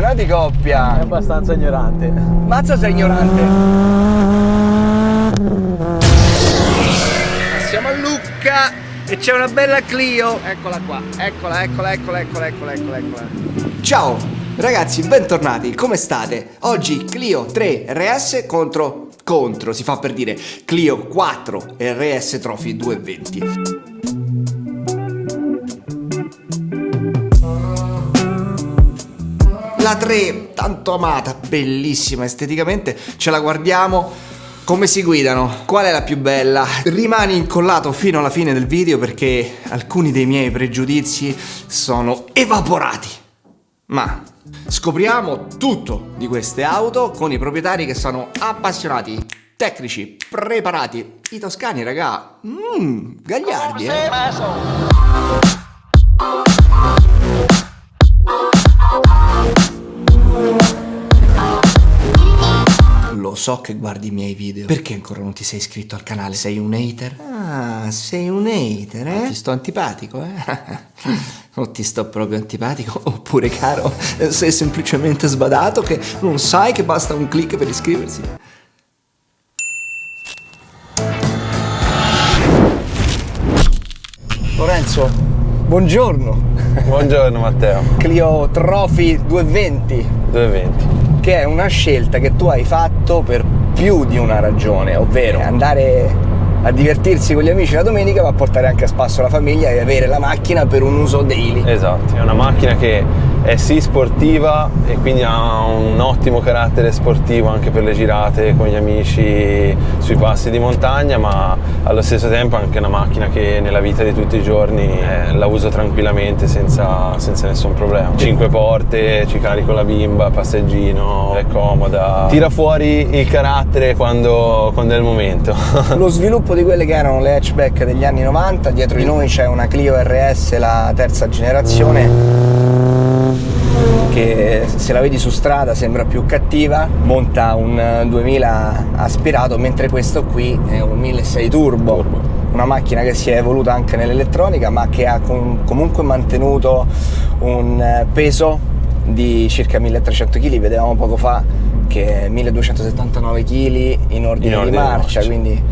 n'ha di coppia. È abbastanza ignorante. Mazza sei ignorante. Siamo a Lucca e c'è una bella Clio. Eccola qua, eccola, eccola, eccola, eccola, eccola, eccola, eccola. Ciao, ragazzi, bentornati, come state? Oggi Clio 3 RS contro, contro, si fa per dire, Clio 4 RS Trophy 220. La 3, tanto amata, bellissima esteticamente, ce la guardiamo. Come si guidano? Qual è la più bella? Rimani incollato fino alla fine del video perché alcuni dei miei pregiudizi sono evaporati. Ma scopriamo tutto di queste auto con i proprietari che sono appassionati, tecnici, preparati. I toscani, raga, mmm, gagliardi, eh. So che guardi i miei video. Perché ancora non ti sei iscritto al canale? Sei un hater? Ah, sei un hater, eh? ti sto antipatico, eh? o ti sto proprio antipatico? Oppure, caro, sei semplicemente sbadato che non sai che basta un click per iscriversi? Lorenzo, buongiorno. Buongiorno Matteo. Clio Trophy 220. 220. Che è una scelta che tu hai fatto per più di una ragione, ovvero andare a divertirsi con gli amici la domenica ma portare anche a spasso la famiglia e avere la macchina per un uso daily. Esatto, è una macchina che è sì sportiva e quindi ha un ottimo carattere sportivo anche per le girate con gli amici sui passi di montagna, ma allo stesso tempo è anche una macchina che nella vita di tutti i giorni eh, la uso tranquillamente senza, senza nessun problema. Cinque porte, ci carico la bimba, passeggino, è comoda, tira fuori il carattere quando, quando è il momento. Lo sviluppo di quelle che erano le hatchback degli anni 90, dietro di noi c'è una Clio RS, la terza generazione che se la vedi su strada sembra più cattiva, monta un 2000 aspirato, mentre questo qui è un 1600 turbo. Una macchina che si è evoluta anche nell'elettronica, ma che ha com comunque mantenuto un peso di circa 1300 kg, vedevamo poco fa che è 1279 kg in ordine, in ordine di marcia, marcia. quindi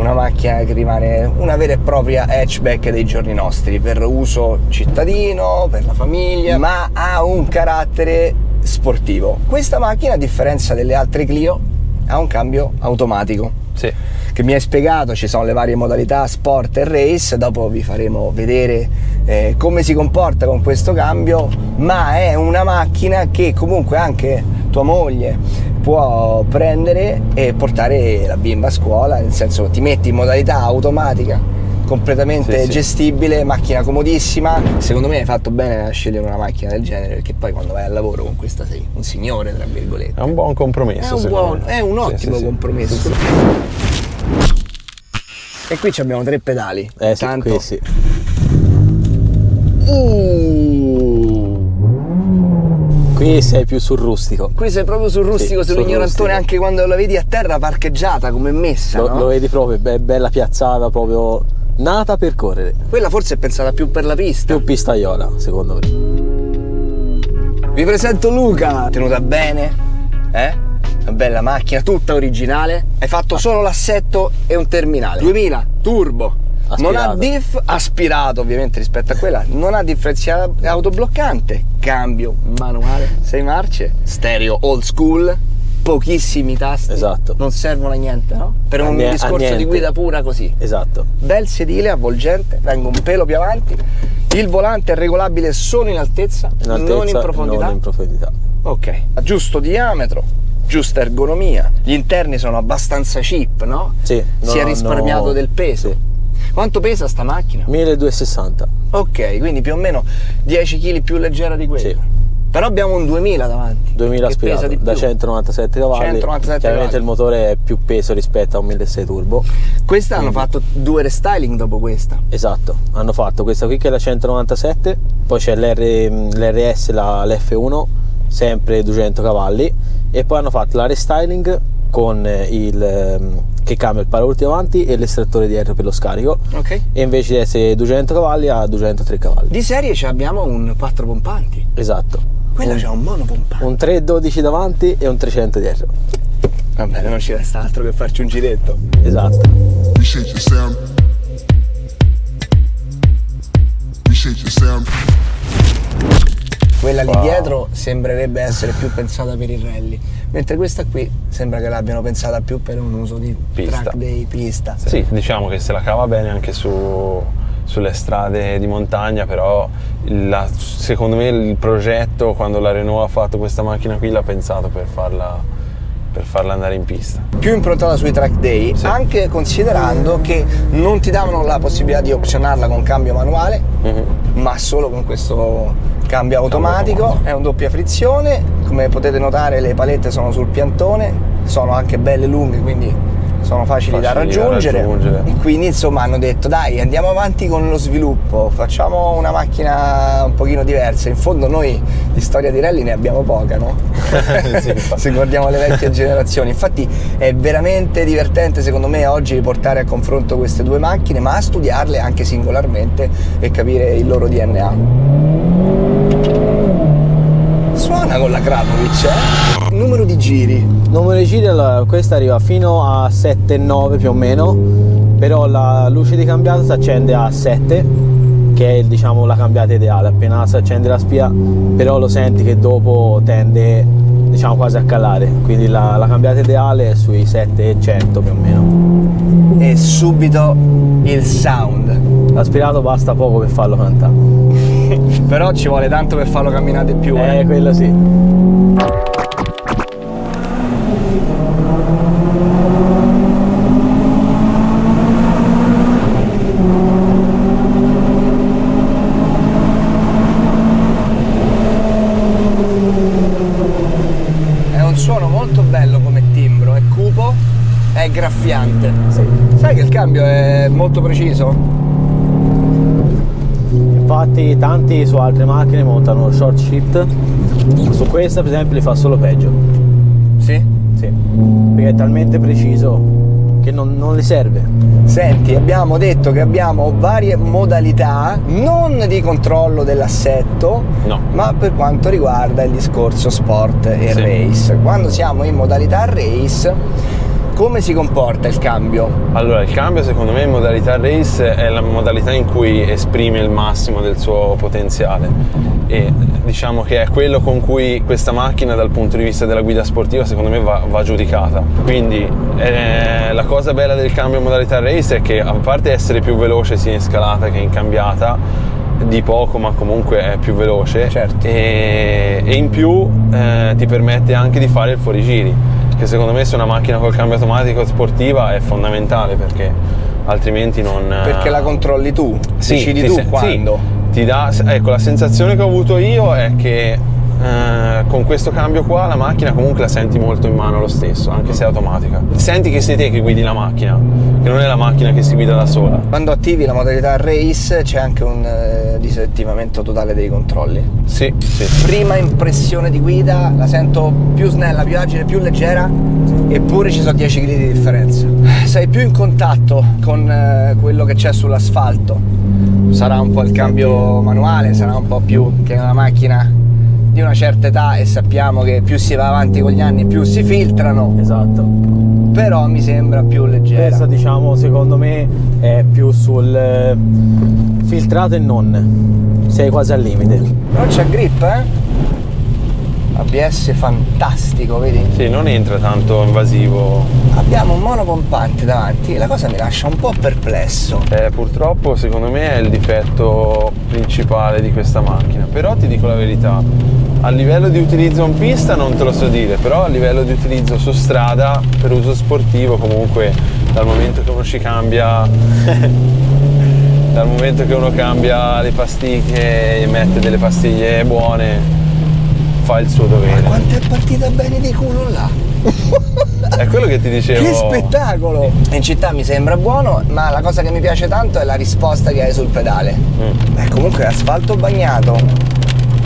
una macchina che rimane una vera e propria hatchback dei giorni nostri per uso cittadino, per la famiglia, ma ha un carattere sportivo. Questa macchina, a differenza delle altre Clio, ha un cambio automatico. Sì. Che mi hai spiegato, ci sono le varie modalità sport e race, dopo vi faremo vedere eh, come si comporta con questo cambio, ma è una macchina che comunque anche tua moglie può prendere e portare la bimba a scuola, nel senso ti metti in modalità automatica completamente sì, gestibile, sì. macchina comodissima. Secondo me hai fatto bene a scegliere una macchina del genere perché poi quando vai al lavoro con questa sei un signore, tra virgolette. È un buon compromesso. È un, buon, è un ottimo sì, compromesso. E qui abbiamo tre pedali. Eh Tanto... qui sì. Uh. Qui sei più sul rustico. Qui sei proprio sul rustico, sì, sull'ignorantone, anche quando la vedi a terra parcheggiata come messa. Lo, no? lo vedi proprio, è bella piazzata, proprio nata per correre. Quella forse è pensata più per la pista. Più pistaiola, secondo me. Vi presento Luca, tenuta bene, eh? Una bella macchina, tutta originale. Hai fatto solo l'assetto e un terminale. 2000, turbo, Aspirato. Non ha diff aspirato ovviamente rispetto a quella, non ha differenziale autobloccante, cambio manuale, 6 marce, stereo old school, pochissimi tasti, esatto. non servono a niente, no? Per un a discorso di guida pura così. Esatto. Bel sedile avvolgente, vengo un pelo più avanti, il volante è regolabile solo in altezza, in altezza non in profondità. Non in profondità. Ok, giusto diametro, giusta ergonomia, gli interni sono abbastanza cheap, no? Sì. Si è risparmiato no, del peso. Sì. Quanto pesa sta macchina? 1260. Ok, quindi più o meno 10 kg più leggera di quella. Sì. Però abbiamo un 2000 davanti. 2000 aspirato, da 197 cavalli. 197 Chiaramente cavalli. il motore è più peso rispetto a un 1600 turbo. Questa hanno fatto due restyling dopo questa. Esatto, hanno fatto questa qui che è la 197, poi c'è l'RS, la, l'F1, sempre 200 cavalli, e poi hanno fatto la restyling con il, che cambia il paraurti avanti e l'estrattore dietro per lo scarico. Ok. E invece di essere 200 cavalli ha 203 cavalli. Di serie ci abbiamo un 4 pompanti. Esatto. Quello c'è un monopompante. Un 312 davanti e un 300 dietro. Va bene, non ci resta altro che farci un giretto. Esatto. Appreciate Quella lì Wow. dietro sembrerebbe essere più pensata per il rally, mentre questa qui sembra che l'abbiano pensata più per un uso di Pista. track day pista. Sì, diciamo che se la cava bene anche su- sulle strade di montagna, però la- secondo me il progetto quando la Renault ha fatto questa macchina qui l'ha pensato per farla, per farla andare in pista. Più improntata sui track day, Sì. anche considerando che non ti davano la possibilità di opzionarla con cambio manuale, Mhm. ma solo con questo cambio automatico, automatico. è un doppia frizione, come potete notare le palette sono sul piantone, sono anche belle lunghe, quindi sono facili, da, Facili da raggiungere. raggiungere. e quindi insomma hanno detto dai andiamo avanti con lo sviluppo, facciamo una macchina un pochino diversa, in fondo noi di storia di rally ne abbiamo poca, no? Sì. Se guardiamo le vecchie generazioni, infatti è veramente divertente secondo me oggi portare a confronto queste due macchine, ma a studiarle anche singolarmente e capire il loro DNA. Suona con la Kramovic, eh? Numero di giri. Numero di giri, allora, questa arriva fino a 7-9 più o meno, però la luce di cambiata si accende a 7, che è diciamo la cambiata ideale. Appena si accende la spia, però lo senti che dopo tende diciamo quasi a calare, quindi la, la cambiata ideale è sui 700 più o meno. E subito il sound. L'aspirato basta poco per farlo cantare. Però ci vuole tanto per farlo camminare di più. Eh, Eh. quello sì. È un suono molto bello come timbro, è cupo, è graffiante. Sì. Sai che il cambio è molto preciso? Infatti tanti su altre macchine montano short shift, su questa per esempio li fa solo peggio. Sì. Sì, perché è talmente preciso che non, non li serve. Senti, abbiamo detto che abbiamo varie modalità, non di controllo dell'assetto, No. ma per quanto riguarda il discorso sport e Sì. race. Quando siamo in modalità race, come si comporta il cambio? Allora, il cambio secondo me in modalità race è la modalità in cui esprime il massimo del suo potenziale e diciamo che è quello con cui questa macchina dal punto di vista della guida sportiva secondo me va, va giudicata. Quindi eh, la cosa bella del cambio in modalità race è che a parte essere più veloce sia in scalata che in cambiata, di poco ma comunque è più veloce Certo. e, e in più eh, ti permette anche di fare il fuorigiri che secondo me su una macchina col cambio automatico sportiva è fondamentale perché altrimenti non Perché la controlli tu, Sì, decidi tu se- quando. sì, ti dà, ecco, la sensazione che ho avuto io è che eh, con questo cambio qua la macchina comunque la senti molto in mano lo stesso, anche se è automatica. Senti che sei te che guidi la macchina, che non è la macchina che si guida da sola. Quando attivi la modalità race c'è anche un eh, disattivamento totale dei controlli. Sì, sì. Prima impressione di guida la sento più snella, più agile, più leggera, eppure ci sono 10 gradi di differenza. Sei più in contatto con eh, quello che c'è sull'asfalto. Sarà un po' il cambio manuale, sarà un po' più che una macchina di una certa età e sappiamo che più si va avanti con gli anni più si filtrano, Esatto. però mi sembra più leggera. Questa diciamo secondo me è più sul eh, filtrato e non. Sei quasi al limite. Però c'è grip, eh? ABS fantastico, vedi? Sì, non entra tanto invasivo. Abbiamo un monopompante davanti e la cosa mi lascia un po' perplesso. Eh, purtroppo secondo me è il difetto principale di questa macchina. Però ti dico la verità, a livello di utilizzo in pista non te lo so dire, però a livello di utilizzo su strada per uso sportivo comunque dal momento che uno ci cambia dal momento che uno cambia le pastiglie e mette delle pastiglie buone fa il suo Ma dovere. quanto è partita bene di culo là? È quello che ti dicevo. Che spettacolo! In città mi sembra buono, ma la cosa che mi piace tanto è la risposta che hai sul pedale. Mm. Beh, comunque asfalto bagnato.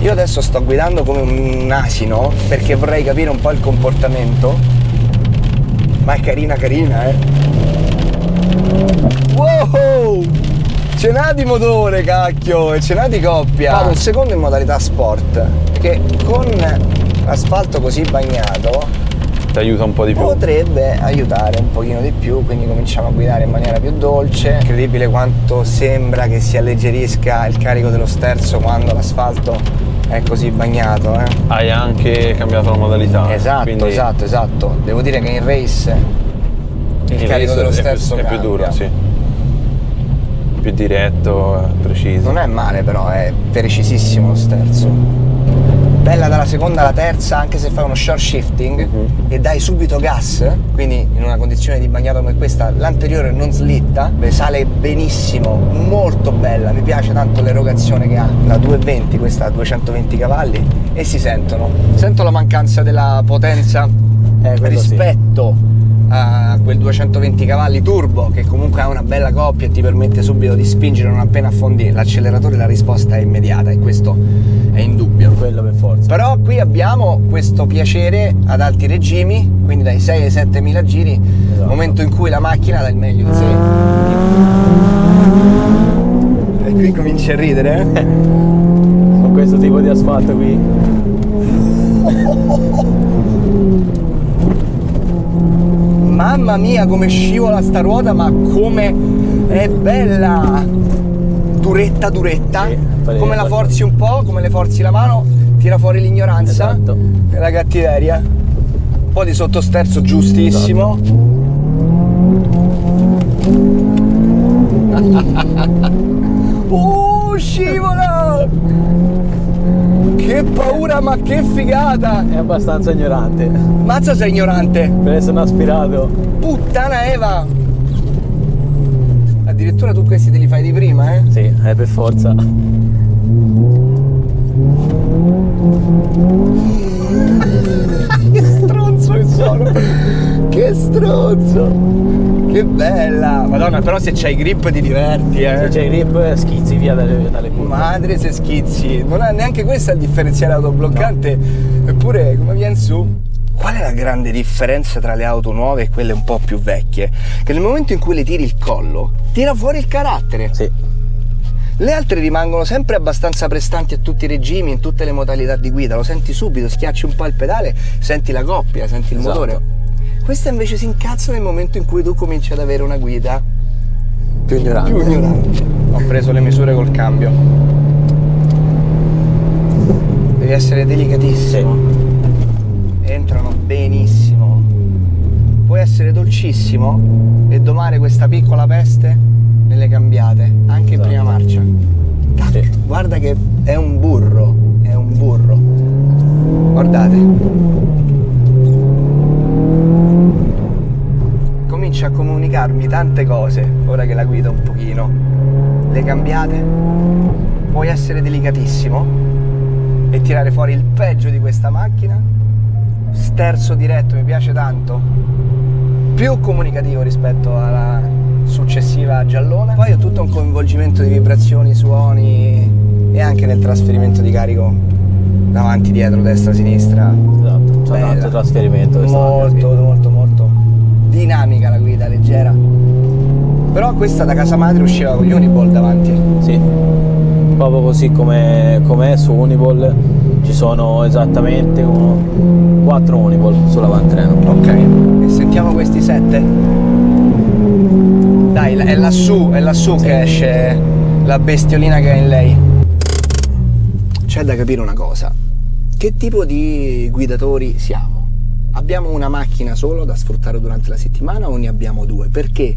Io adesso sto guidando come un asino perché vorrei capire un po' il comportamento. Ma è carina carina, eh. Wow! Ce n'ha di motore, cacchio, e ce n'ha di coppia. Vado il secondo in modalità sport, perché con l'asfalto così bagnato Ti aiuta un po' di più. potrebbe aiutare un pochino di più, quindi cominciamo a guidare in maniera più dolce. Incredibile quanto sembra che si alleggerisca il carico dello sterzo quando l'asfalto è così bagnato, eh. Hai anche cambiato la modalità. Esatto, quindi esatto, esatto. Devo dire che in race il, il carico race dello è più- sterzo è più, duro, sì. Più diretto, eh, preciso. Non è male però, è precisissimo lo sterzo. Bella dalla seconda alla terza, anche se fai uno short shifting Mhm. e dai subito gas, quindi in una condizione di bagnato come questa, l'anteriore non slitta, beh, sale benissimo, molto bella, mi piace tanto l'erogazione che ha. La 220, questa ha 220 cavalli e si sentono. Sento la mancanza della potenza Eh, quello sì. A quel 220 cavalli turbo che comunque ha una bella coppia e ti permette subito di spingere non appena affondi l'acceleratore la risposta è immediata e questo è indubbio Quello per forza. però qui abbiamo questo piacere ad alti regimi quindi dai 6 ai 7 mila giri Esatto. momento in cui la macchina dà il meglio di sé e qui cominci a ridere eh? Con questo tipo di asfalto qui. Mamma mia come scivola sta ruota, ma come è bella! Duretta, duretta. Sì, come la forzi un po', come le forzi la mano, tira fuori l'ignoranza Esatto. e la cattiveria. Un po' di sottosterzo giustissimo. uh, scivola! Che paura, ma che figata! È abbastanza ignorante. Mazza sei ignorante! Per essere un aspirato. Puttana Eva! Addirittura tu questi te li fai di prima, eh? Sì, è per forza. che stronzo che sono! Che stronzo! Che bella! Madonna, però se c'hai grip ti diverti, Se eh! c'è il grip schizzi via dalle, dalle curve. Madre se schizzi! Non ha neanche questa il differenziale autobloccante, eppure come viene su? Qual è la grande differenza tra le auto nuove e quelle un po' più vecchie? Che nel momento in cui le tiri il collo, tira fuori il carattere. Sì, Le altre rimangono sempre abbastanza prestanti a tutti i regimi, in tutte le modalità di guida, lo senti subito, schiacci un po' il pedale, senti la coppia, senti il Esatto. motore. Questa invece si incazza nel momento in cui tu cominci ad avere una guida più ignorante. più ignorante. Ho preso le misure col cambio. Devi essere delicatissimo. Entrano benissimo. Puoi essere dolcissimo e domare questa piccola peste nelle cambiate, anche in Esatto. prima marcia. Tac, Sì. Guarda che è un burro, è un burro. Guardate. Comincia a comunicarmi tante cose ora che la guido un pochino. Le cambiate, puoi essere delicatissimo e tirare fuori il peggio di questa macchina. Sterzo diretto mi piace tanto, più comunicativo rispetto alla successiva giallona. Poi ho tutto un coinvolgimento di vibrazioni, suoni e anche nel trasferimento di carico davanti, dietro, destra, sinistra. Esatto, Bella. tanto trasferimento. Molto, molto, molto dinamica la guida, leggera. Però questa da casa madre usciva con gli Uniball davanti. Sì. Proprio così come com'è su Uniball ci sono esattamente uno, 4 Uniball sull'avantreno. Ok, e sentiamo questi sette. Dai, è lassù, è lassù che esce la bestiolina che ha in lei. C'è da capire una cosa. Che tipo di guidatori siamo? Abbiamo una macchina solo da sfruttare durante la settimana o ne abbiamo due? Perché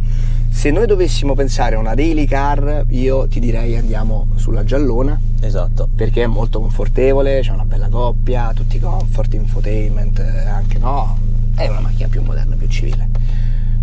se noi dovessimo pensare a una daily car, io ti direi andiamo sulla giallona Esatto. perché è molto confortevole, c'è una bella coppia, tutti i comfort, infotainment, eh, anche no, è una macchina più moderna, più civile.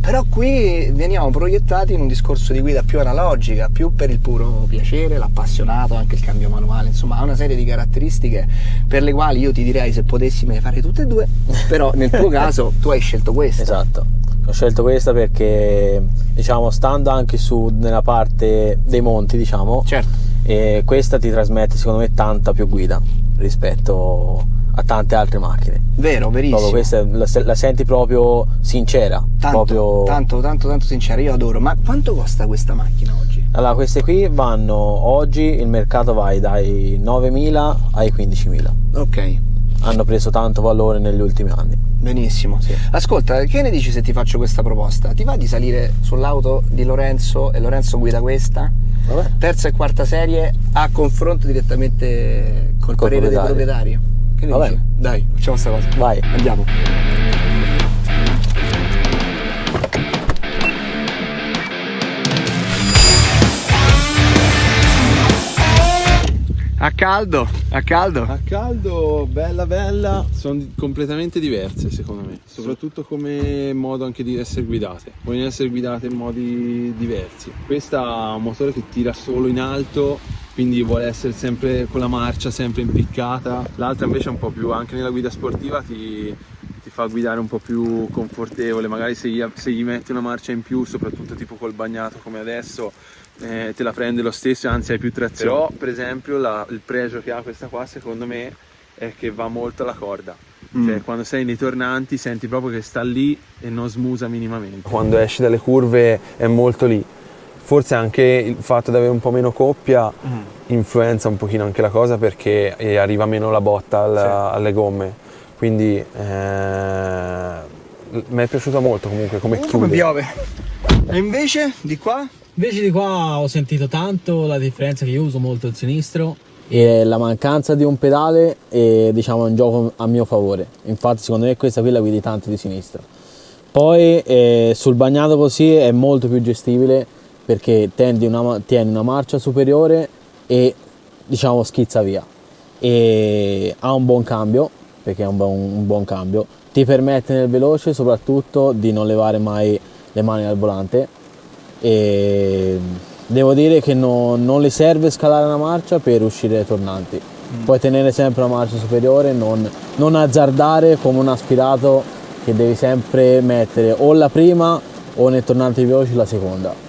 Però qui veniamo proiettati in un discorso di guida più analogica, più per il puro piacere, l'appassionato, anche il cambio manuale, insomma ha una serie di caratteristiche per le quali io ti direi se potessi me ne fare tutte e due, però nel tuo caso tu hai scelto questa. Esatto. Ho scelto questa perché diciamo stando anche su nella parte dei monti, diciamo, Certo. e questa ti trasmette secondo me tanta più guida rispetto a tante altre macchine. Vero, verissimo. Questa la, la senti proprio sincera. Tanto, proprio... tanto, tanto, tanto sincero, io adoro. Ma quanto costa questa macchina oggi? Allora, queste qui vanno oggi il mercato vai dai 9.000 ai 15.000. Ok, Hanno preso tanto valore negli ultimi anni. benissimo. Sì. Ascolta, che ne dici se ti faccio questa proposta? Ti va di salire sull'auto di Lorenzo e Lorenzo guida questa? Vabbè. Terza e quarta serie a confronto direttamente col, Col parere dei proprietario. Che ne Va dici? bene. Dai, facciamo questa cosa. Vai. Andiamo. A caldo, a caldo. A caldo, bella bella, sono completamente diverse secondo me, soprattutto come modo anche di essere guidate. Vogliono essere guidate in modi diversi. Questa ha un motore che tira solo in alto, quindi vuole essere sempre con la marcia sempre impiccata. L'altra invece è un po' più, anche nella guida sportiva ti, ti fa guidare un po' più confortevole, magari se gli, se gli metti una marcia in più, soprattutto tipo col bagnato come adesso, eh, te la prende lo stesso, anzi hai più trazione. Però per esempio la- il pregio che ha questa qua secondo me è che va molto alla corda. Cioè, quando sei nei tornanti senti proprio che sta lì e non smusa minimamente. Quando esci dalle curve è molto lì. Forse anche il fatto di avere un po' meno coppia influenza un pochino anche la cosa perché eh, arriva meno la botta al- alle gomme. Quindi eh, mi è piaciuta molto comunque come Come chiude. piove. E invece di qua? Invece di qua ho sentito tanto la differenza che io uso molto il sinistro e la mancanza di un pedale è diciamo un gioco a mio favore. Infatti secondo me questa qui la guidi tanto di sinistra. Poi eh, sul bagnato così è molto più gestibile perché tendi una, tieni una marcia superiore e diciamo schizza via. E ha un buon cambio, perché è un buon, un buon cambio, ti permette nel veloce soprattutto di non levare mai le mani dal volante e devo dire che no- non le serve scalare una marcia per uscire dai tornanti. Puoi tenere sempre una marcia superiore, non, non azzardare come un aspirato che devi sempre mettere o la prima o nei tornanti veloci la seconda.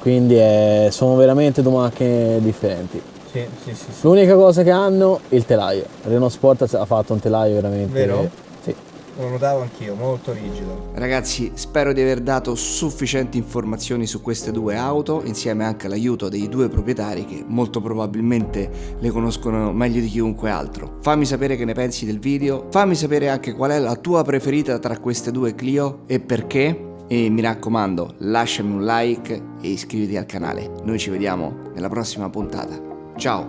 Quindi eh, sono veramente due macchine differenti. Sì, sì, sì. L'unica cosa che hanno il telaio. Renault Sport ha fatto un telaio veramente. Vero? Sì. Lo notavo anch'io, molto rigido. Ragazzi, spero di aver dato sufficienti informazioni su queste due auto, insieme anche all'aiuto dei due proprietari che molto probabilmente le conoscono meglio di chiunque altro. Fammi sapere che ne pensi del video, fammi sapere anche qual è la tua preferita tra queste due Clio e perché. E mi raccomando, lasciami un like e iscriviti al canale. Noi ci vediamo nella prossima puntata. Ciao!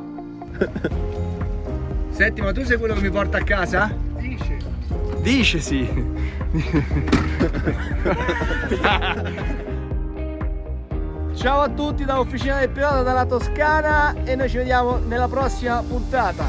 Senti, ma tu sei quello che mi porta a casa? Dice. Dice sì. Ciao a tutti da Officina del Pilota dalla Toscana e noi ci vediamo nella prossima puntata.